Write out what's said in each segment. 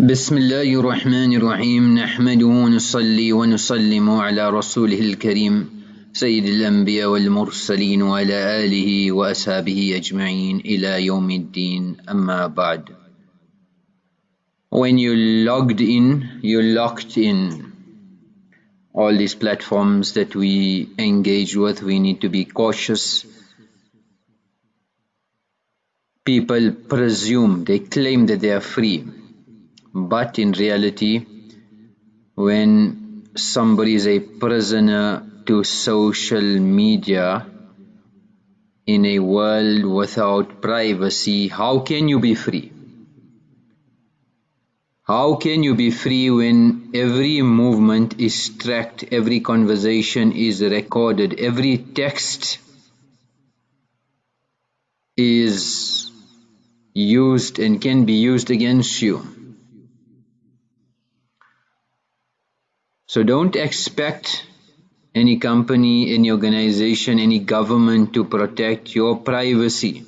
بسم الله الرحمن الرحيم نحمده ونصلي ونسلم على رسوله الكريم سيد الأنبياء والمرسلين وعلى آله وأصحابه أجمعين إلى يوم الدين أما بعد When you logged in, you locked in all these platforms that we engage with, we need to be cautious. People presume, they claim that they are free but in reality when somebody is a prisoner to social media in a world without privacy how can you be free? How can you be free when every movement is tracked every conversation is recorded every text is used and can be used against you So don't expect any company, any organization, any government to protect your privacy.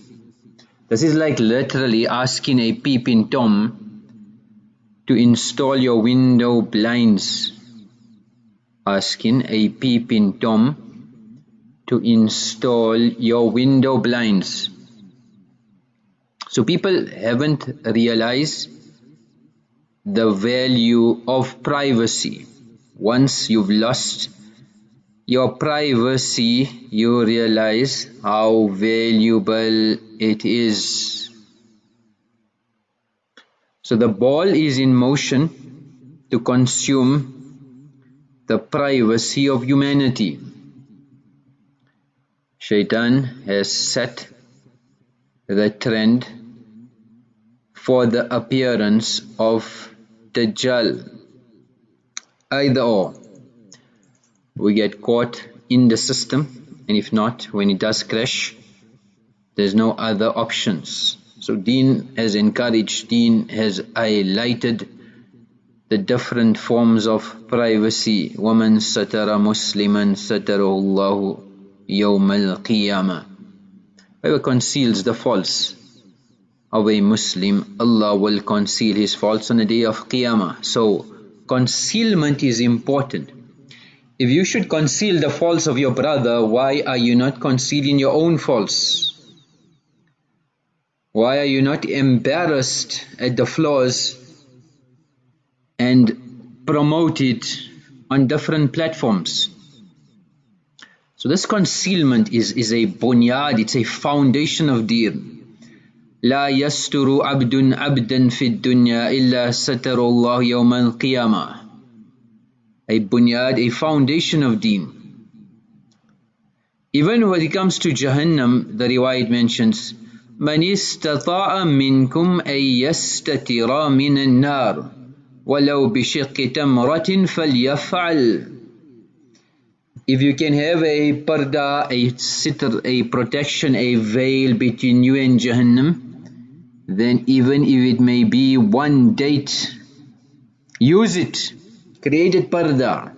This is like literally asking a peeping Tom to install your window blinds. Asking a peeping Tom to install your window blinds. So people haven't realized the value of privacy once you've lost your privacy you realize how valuable it is. So the ball is in motion to consume the privacy of humanity. Shaitan has set the trend for the appearance of Dajjal either or. We get caught in the system and if not when it does crash there's no other options. So Dean has encouraged Dean has highlighted the different forms of privacy. Woman satara musliman satarallahu yawm al-qiyamah whoever conceals the faults of a muslim allah will conceal his faults on the day of qiyamah. So concealment is important. If you should conceal the faults of your brother, why are you not concealing your own faults? Why are you not embarrassed at the flaws and promote it on different platforms? So this concealment is, is a bunyad, it's a foundation of deen. لا يستر عبد عبدا في الدنيا إلا ستر الله يوم القيامة a bunyad, a foundation of deen. Even when it comes to Jahannam, the riwayat mentions, من استطاع منكم أن يستتر من النار ولو بشق تمرة فليفعل If you can have a parda, a sitr, a protection, a veil between you and Jahannam, then even if it may be one date, use it. create Created parda.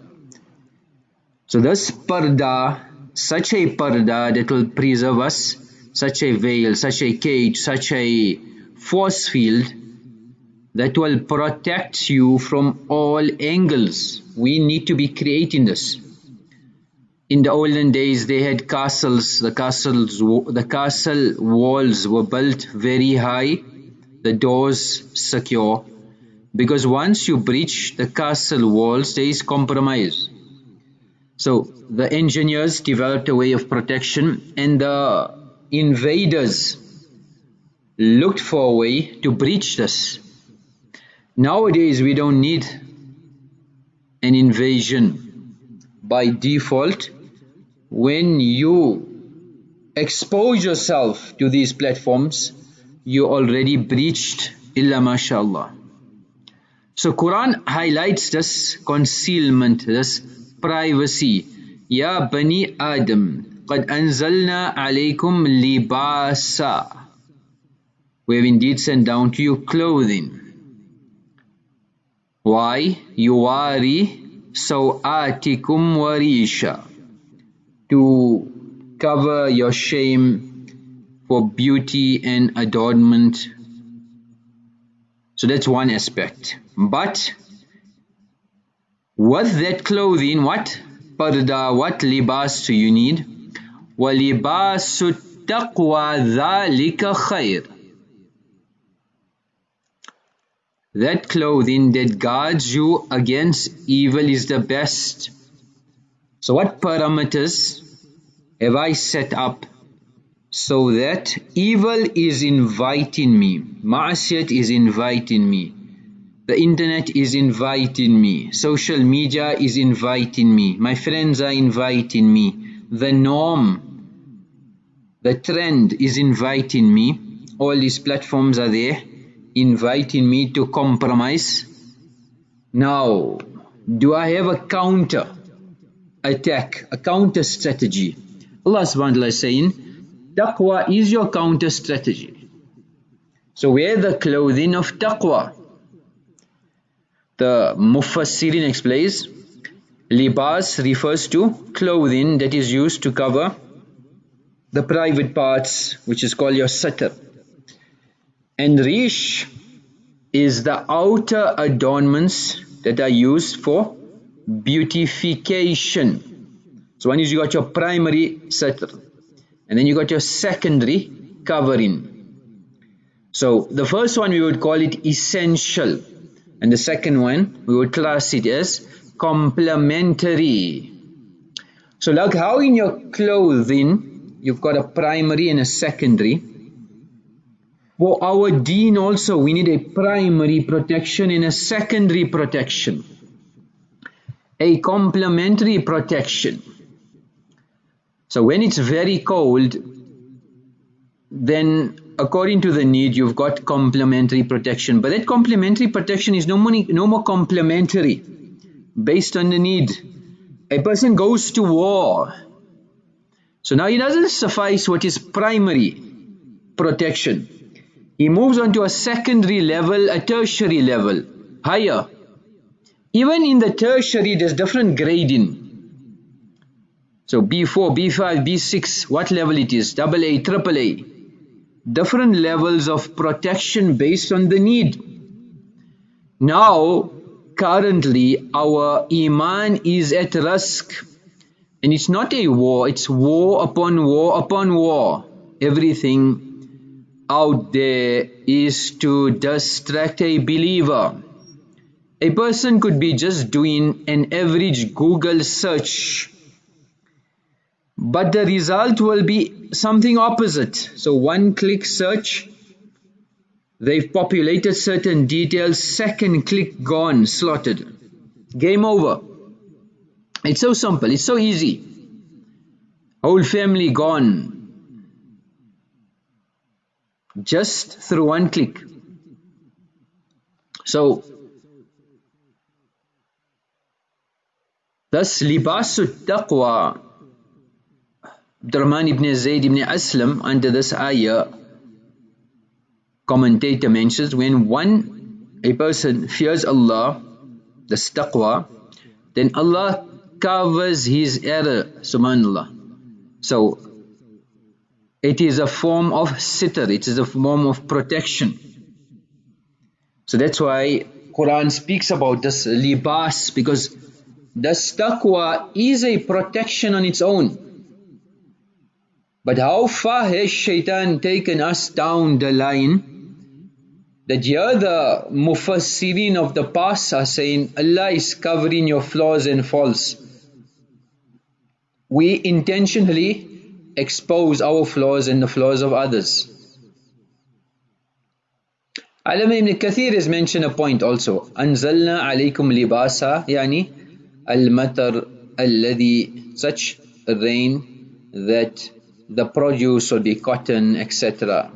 So this parda, such a parda that will preserve us, such a veil, such a cage, such a force field that will protect you from all angles. We need to be creating this. In the olden days, they had castles. The castles, the castle walls were built very high, the doors secure, because once you breach the castle walls, there is compromise. So the engineers developed a way of protection, and the invaders looked for a way to breach this. Nowadays, we don't need an invasion. By default, when you expose yourself to these platforms you already breached illa mashallah so Quran highlights this concealment this privacy ya bani adam قد أنزلنا عليكم لباسا we have indeed sent down to you clothing why يواري سوآتكم وريشا to cover your shame for beauty and adornment So that's one aspect. But with that clothing, what parda, what libas do you need? وَلِبَاسُ التَّقْوَى ذَلِكَ خَيْرٌ That clothing that guards you against evil is the best. So what parameters have I set up so that evil is inviting me, ma'asiyat is inviting me, the internet is inviting me, social media is inviting me, my friends are inviting me, the norm, the trend is inviting me, all these platforms are there inviting me to compromise. Now, do I have a counter attack, a counter strategy? Allah subhanahu wa ta'ala is saying, Taqwa is your counter strategy. So wear the clothing of taqwa. The Mufassirin explains, libas refers to clothing that is used to cover the private parts which is called your satar. And rish is the outer adornments that are used for beautification. So one is you got your primary satar and then you got your secondary covering. So the first one we would call it essential and the second one we would class it as complementary. So like how in your clothing you've got a primary and a secondary for our deen also we need a primary protection and a secondary protection. A complementary protection. So when it's very cold, then according to the need you've got complementary protection. But that complementary protection is no more, no more complementary based on the need. A person goes to war. So now it doesn't suffice what is primary protection he moves on to a secondary level, a tertiary level, higher. Even in the tertiary, there's different grading. So B4, B5, B6, what level it is, double A, triple A. Different levels of protection based on the need. Now, currently, our Iman is at risk. And it's not a war, it's war upon war upon war. Everything out there is to distract a believer. A person could be just doing an average Google search, but the result will be something opposite. So one click search, they've populated certain details, second click gone, slotted. Game over. It's so simple, it's so easy. Whole family gone, just through one click. So, thus libasu taqwa Abdurrahman ibn Zayd ibn Aslam under this ayah commentator mentions when one a person fears Allah the taqwa then Allah covers his error subhanallah so it is a form of sitar, it is a form of protection. So that's why Quran speaks about this libas because this taqwa is a protection on its own. But how far has shaitan taken us down the line that here the mufassirin of the past are saying Allah is covering your flaws and faults. We intentionally expose our flaws and the flaws of others. Alam ibn Kathir has mentioned a point also. أنزلنا عليكم لباسا يعني المطر الذي such rain that the produce or the cotton etc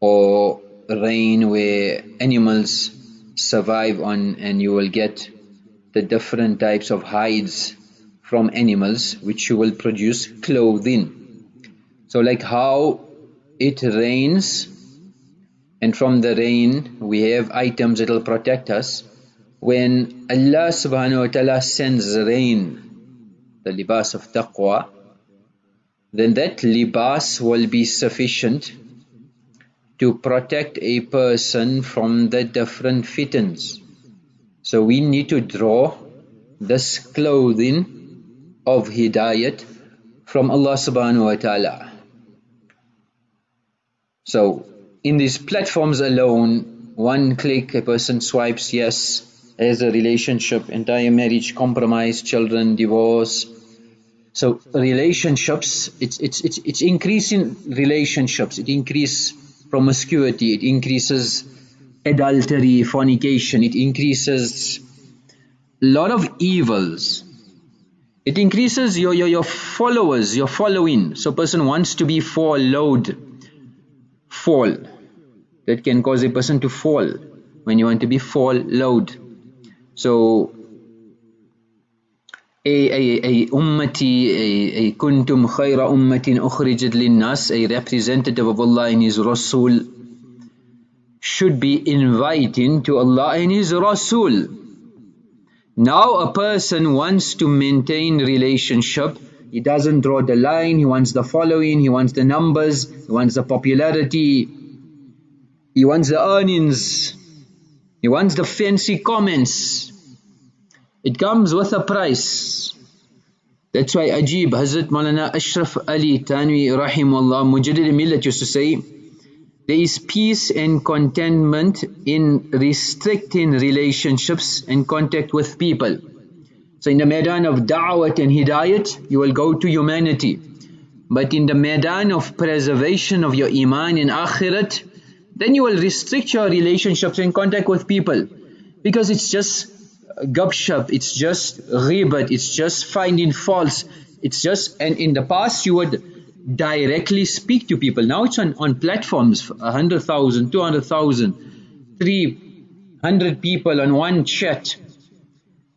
or rain where animals survive on and you will get the different types of hides from animals which you will produce clothing. So like how it rains and from the rain we have items that will protect us. When Allah subhanahu wa ta'ala sends rain, the libas of taqwa, then that libas will be sufficient to protect a person from the different fitans. So we need to draw this clothing of hidayat from Allah subhanahu wa ta'ala. So in these platforms alone, one click, a person swipes yes, has a relationship, entire marriage compromise, children, divorce. So relationships, it's it's it's it's increasing relationships, it increases promiscuity, it increases adultery, fornication, it increases a lot of evils. It increases your, your, your followers, your following. So person wants to be followed fall that can cause a person to fall when you want to be followed. so a a a ummati a, a kuntum khayra ummatin ukhrijat linnas a representative of Allah and his Rasul should be inviting to Allah and his Rasul. Now a person wants to maintain relationship. He doesn't draw the line, he wants the following, he wants the numbers, he wants the popularity, he wants the earnings, he wants the fancy comments. It comes with a price. That's why Ajib, Hazrat Maulana Ashraf Ali Thanwi Rahimullah Mujaddid Millat used to say, there is peace and contentment in restricting relationships and contact with people. So in the Maidan of Da'wat and Hidayat, you will go to humanity. But in the Maidan of preservation of your Iman and Akhirat, then you will restrict your relationships and contact with people. Because it's just gupshup, it's just ghibat, it's just finding faults, it's just, and in the past you would directly speak to people. Now it's on, on platforms, 100,000, 200,000, 300 people on one chat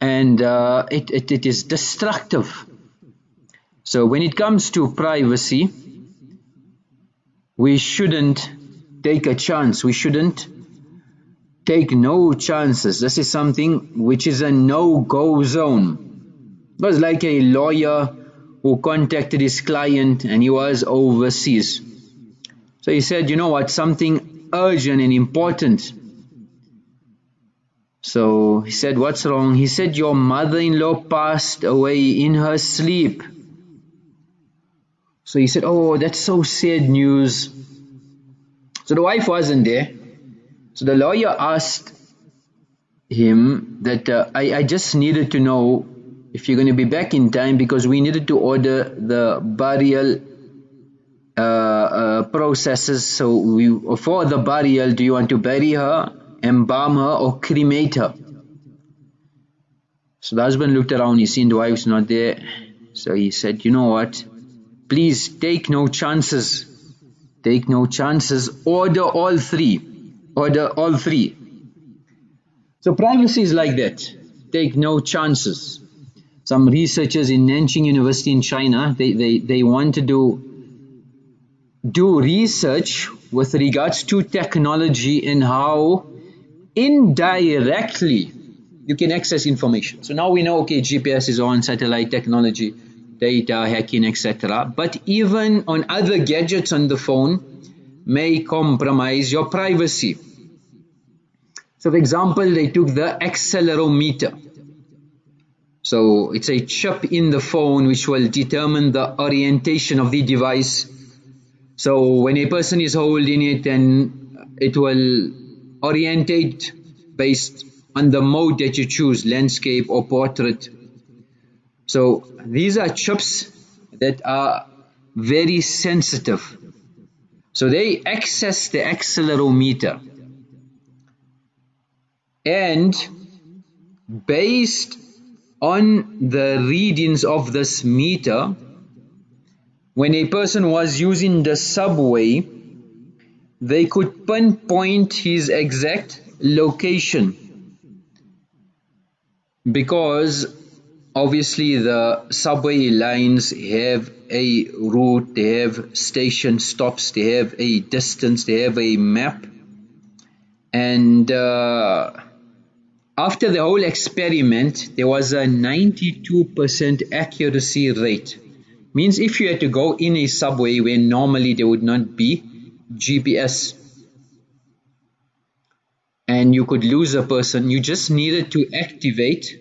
and uh, it, it, it is destructive. So when it comes to privacy, we shouldn't take a chance. We shouldn't take no chances. This is something which is a no-go zone. It was like a lawyer who contacted his client and he was overseas. So he said, you know what, something urgent and important so he said, what's wrong? He said, your mother-in-law passed away in her sleep. So he said, oh, that's so sad news. So the wife wasn't there. So the lawyer asked him that uh, I, I just needed to know if you're going to be back in time because we needed to order the burial uh, uh, processes. So we, for the burial, do you want to bury her embalm her or cremate her. So the husband looked around, he seen the wife's not there. So he said, you know what, please take no chances. Take no chances, order all three. Order all three. So privacy is like that. Take no chances. Some researchers in Nanjing University in China, they, they, they want to do do research with regards to technology and how indirectly you can access information. So now we know, okay, GPS is on, satellite technology, data, hacking, etc. But even on other gadgets on the phone may compromise your privacy. So for example, they took the accelerometer. So it's a chip in the phone which will determine the orientation of the device. So when a person is holding it then it will orientate based on the mode that you choose, landscape or portrait. So these are chips that are very sensitive. So they access the accelerometer and based on the readings of this meter when a person was using the subway they could pinpoint his exact location. Because obviously the subway lines have a route, they have station stops, they have a distance, they have a map. And uh, after the whole experiment there was a 92% accuracy rate. Means if you had to go in a subway where normally there would not be GPS and you could lose a person you just needed to activate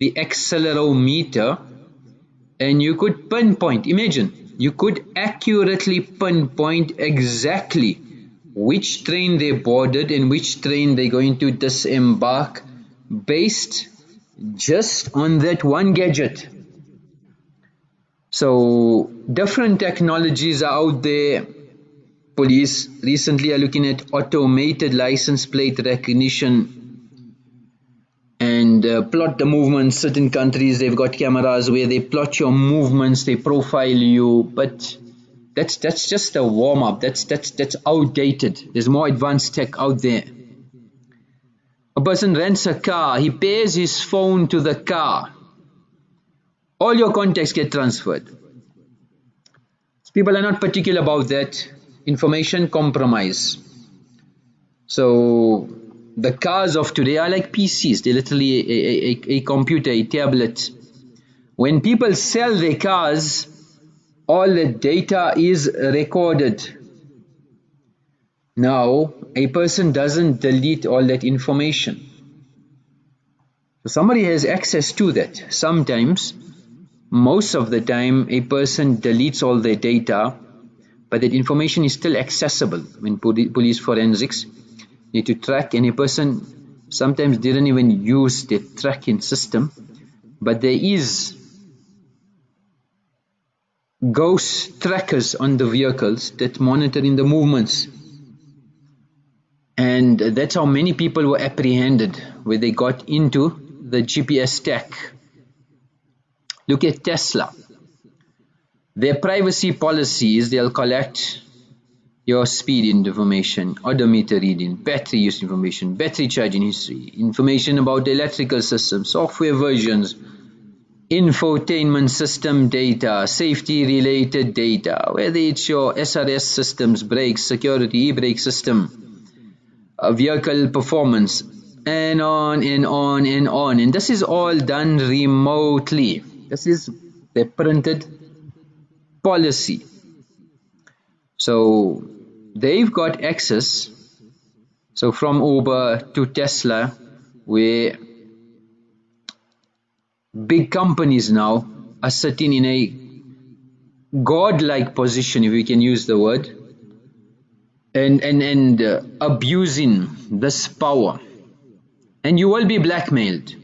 the accelerometer and you could pinpoint. Imagine you could accurately pinpoint exactly which train they boarded and which train they're going to disembark based just on that one gadget. So different technologies are out there. Police recently are looking at automated license plate recognition and uh, plot the movements. Certain countries they've got cameras where they plot your movements they profile you but that's that's just a warm-up. That's that's that's outdated. There's more advanced tech out there a person rents a car he pays his phone to the car. All your contacts get transferred. People are not particular about that. Information compromise. So the cars of today are like PCs they're literally a, a, a computer a tablet. When people sell their cars all the data is recorded now a person doesn't delete all that information. So somebody has access to that. Sometimes most of the time a person deletes all their data but that information is still accessible. When police forensics need to track and a person sometimes didn't even use the tracking system but there is ghost trackers on the vehicles that monitoring the movements and that's how many people were apprehended where they got into the GPS tech look at Tesla. Their privacy policy is they'll collect your speed information, odometer reading, battery use information, battery charging history, information about the electrical system, software versions, infotainment system data, safety related data, whether it's your SRS systems, brakes, security, e-brake system, vehicle performance, and on and on and on. And this is all done remotely. This is the printed policy so they've got access so from Uber to Tesla where big companies now are sitting in a godlike position if we can use the word and and and uh, abusing this power. And you will be blackmailed.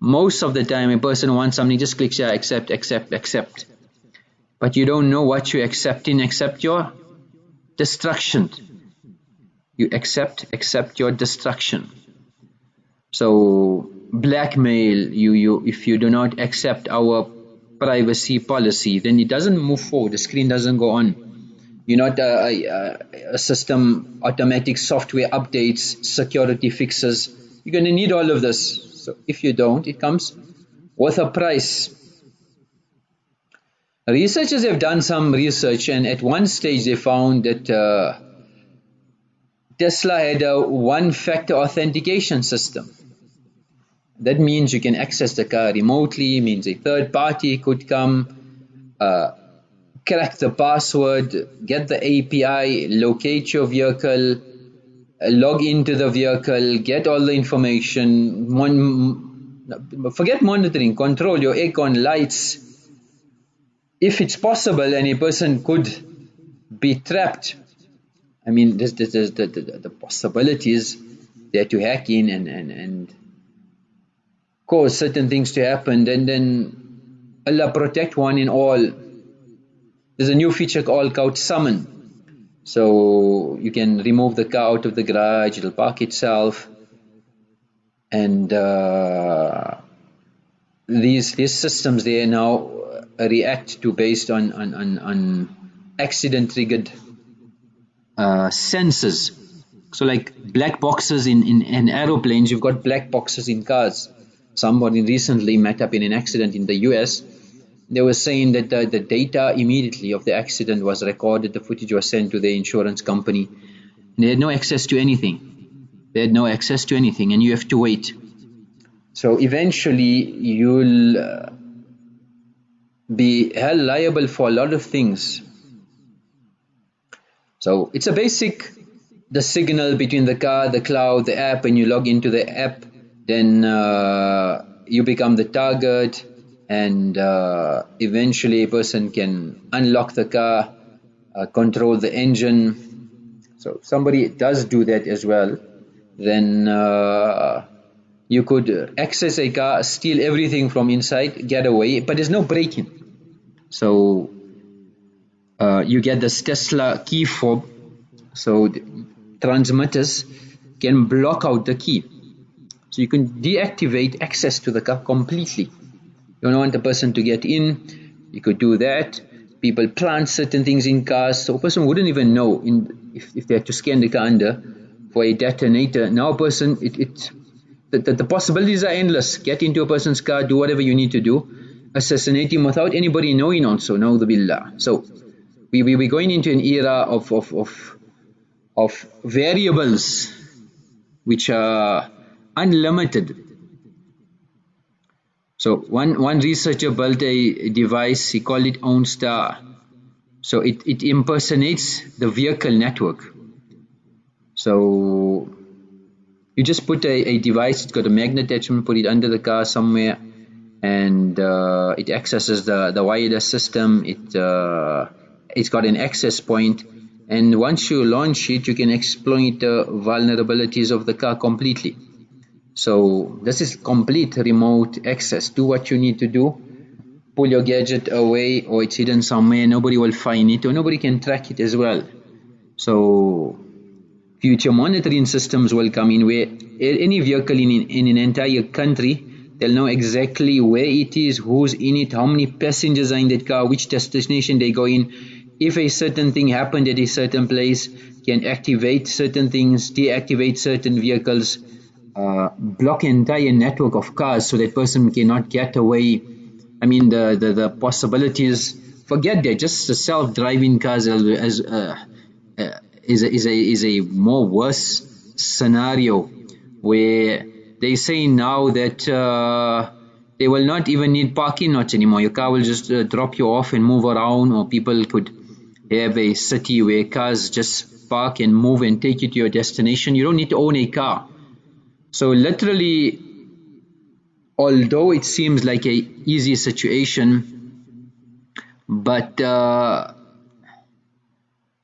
Most of the time a person wants something just clicks yeah accept accept accept. But you don't know what you're accepting. Except your destruction. You accept accept your destruction. So blackmail you you if you do not accept our privacy policy then it doesn't move forward. The screen doesn't go on you're not a, a, a system automatic software updates security fixes. You're going to need all of this. So if you don't it comes with a price. Researchers have done some research and at one stage they found that uh, Tesla had a one-factor authentication system. That means you can access the car remotely, means a third party could come, uh, crack the password, get the API, locate your vehicle, log into the vehicle, get all the information, mon forget monitoring, control your aircon lights, if it's possible and a person could be trapped. I mean there's, there's, there's the, the, the possibilities there to hack in and, and, and cause certain things to happen and then Allah protect one in all there's a new feature called couch summon. So you can remove the car out of the garage it'll park itself. And uh, these these systems they now react to based on on, on, on accident triggered uh, sensors. So like black boxes in, in, in aeroplanes you've got black boxes in cars. Somebody recently met up in an accident in the US they were saying that the, the data immediately of the accident was recorded the footage was sent to the insurance company. And they had no access to anything. They had no access to anything and you have to wait. So eventually you'll uh, be held liable for a lot of things. So it's a basic the signal between the car, the cloud, the app, and you log into the app, then uh, you become the target, and uh, eventually a person can unlock the car, uh, control the engine. So if somebody does do that as well, then uh, you could access a car, steal everything from inside, get away, but there's no breaking. So uh, you get this Tesla key fob. So transmitters can block out the key. So you can deactivate access to the car completely. You don't want a person to get in, you could do that. People plant certain things in cars, so a person wouldn't even know in, if, if they had to scan the car under for a detonator. Now a person, it, it the, the, the possibilities are endless. Get into a person's car, do whatever you need to do, assassinate him without anybody knowing also, now the billah. So we, we, we're going into an era of, of, of, of variables which are unlimited. So one, one researcher built a device, he called it OwnStar. So it, it impersonates the vehicle network. So you just put a, a device, it's got a magnet attachment, put it under the car somewhere and uh, it accesses the, the wireless system, it, uh, it's got an access point and once you launch it you can exploit the vulnerabilities of the car completely so this is complete remote access. Do what you need to do. Pull your gadget away or it's hidden somewhere nobody will find it or nobody can track it as well. So future monitoring systems will come in where any vehicle in, in an entire country they'll know exactly where it is who's in it how many passengers are in that car which destination they go in if a certain thing happened at a certain place, can activate certain things, deactivate certain vehicles, uh, block entire network of cars so that person cannot get away. I mean, the, the, the possibilities, forget that, just the self-driving cars as, uh, uh, is, a, is, a, is a more worse scenario where they say now that uh, they will not even need parking lots anymore. Your car will just uh, drop you off and move around or people could have a city where cars just park and move and take you to your destination. You don't need to own a car. So literally, although it seems like a easy situation, but uh,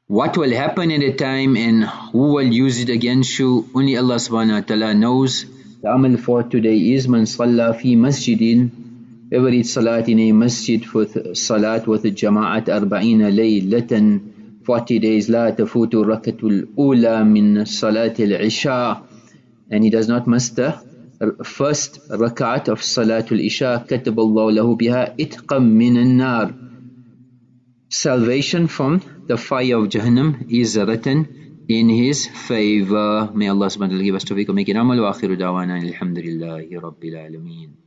what will happen at a time and who will use it against you, only Allah subhanahu wa ta'ala knows. The amal for today is man salla fi masjidin, every salat in a masjid for salat with the jama'at arba'ina laylatan, 40 days la tafutu rakatul ula min salat al-isha' and he does not muster first rakat of Salatul Isha, kataballahu lahu biha itqam nar. Salvation from the fire of Jahannam is written in his favor. May Allah subhanahu wa ta'ala give us tawfiq make it amal wa akhiru da'wana alhamdulillahi rabbil alameen.